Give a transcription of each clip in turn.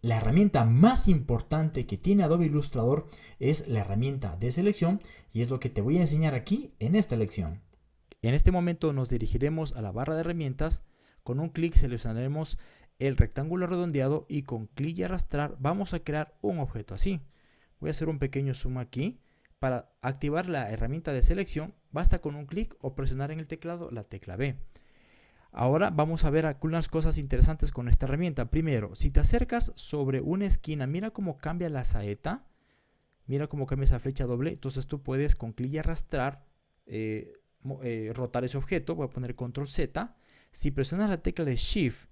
la herramienta más importante que tiene Adobe Illustrator es la herramienta de selección y es lo que te voy a enseñar aquí en esta lección. En este momento nos dirigiremos a la barra de herramientas, con un clic seleccionaremos el rectángulo redondeado y con clic y arrastrar vamos a crear un objeto así. Voy a hacer un pequeño zoom aquí. Para activar la herramienta de selección basta con un clic o presionar en el teclado la tecla B. Ahora vamos a ver algunas cosas interesantes con esta herramienta. Primero, si te acercas sobre una esquina, mira cómo cambia la saeta. Mira cómo cambia esa flecha doble. Entonces tú puedes con clic y arrastrar eh, eh, rotar ese objeto. Voy a poner control Z. Si presionas la tecla de Shift,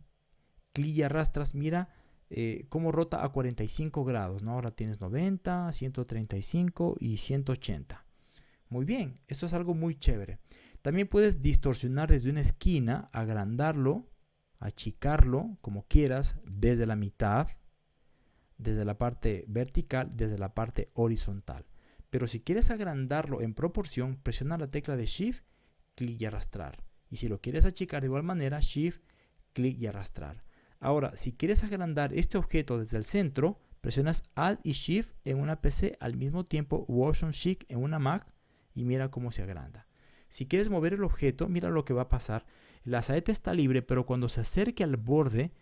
clic y arrastras, mira eh, cómo rota a 45 grados. ¿no? Ahora tienes 90, 135 y 180. Muy bien, esto es algo muy chévere. También puedes distorsionar desde una esquina, agrandarlo, achicarlo, como quieras, desde la mitad, desde la parte vertical, desde la parte horizontal. Pero si quieres agrandarlo en proporción, presiona la tecla de Shift, clic y arrastrar. Y si lo quieres achicar de igual manera, Shift, clic y arrastrar. Ahora, si quieres agrandar este objeto desde el centro, presionas Alt y Shift en una PC al mismo tiempo o Option Shift en una Mac y mira cómo se agranda. Si quieres mover el objeto, mira lo que va a pasar. La saeta está libre, pero cuando se acerque al borde,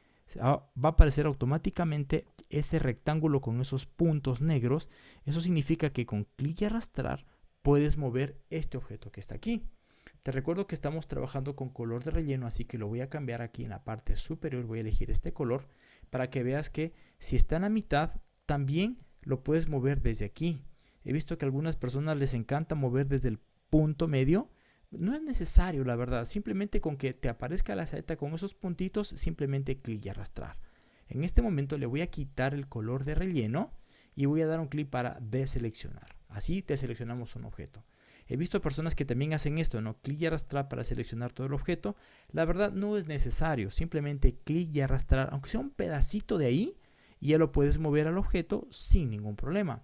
va a aparecer automáticamente ese rectángulo con esos puntos negros. Eso significa que con clic y arrastrar puedes mover este objeto que está aquí. Te recuerdo que estamos trabajando con color de relleno, así que lo voy a cambiar aquí en la parte superior. Voy a elegir este color para que veas que si está en la mitad, también lo puedes mover desde aquí. He visto que a algunas personas les encanta mover desde el punto medio, no es necesario, la verdad. Simplemente con que te aparezca la saeta con esos puntitos, simplemente clic y arrastrar. En este momento le voy a quitar el color de relleno y voy a dar un clic para deseleccionar. Así deseleccionamos un objeto. He visto personas que también hacen esto, ¿no? Clic y arrastrar para seleccionar todo el objeto. La verdad no es necesario. Simplemente clic y arrastrar, aunque sea un pedacito de ahí, ya lo puedes mover al objeto sin ningún problema.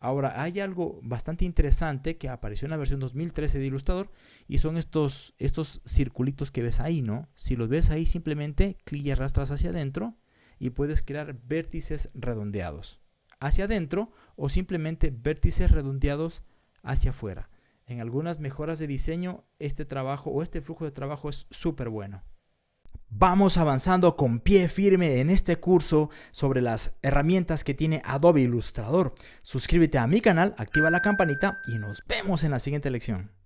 Ahora, hay algo bastante interesante que apareció en la versión 2013 de Illustrator y son estos, estos circulitos que ves ahí, ¿no? Si los ves ahí, simplemente clic y arrastras hacia adentro y puedes crear vértices redondeados hacia adentro o simplemente vértices redondeados hacia afuera. En algunas mejoras de diseño, este trabajo o este flujo de trabajo es súper bueno. Vamos avanzando con pie firme en este curso sobre las herramientas que tiene Adobe Illustrator. Suscríbete a mi canal, activa la campanita y nos vemos en la siguiente lección.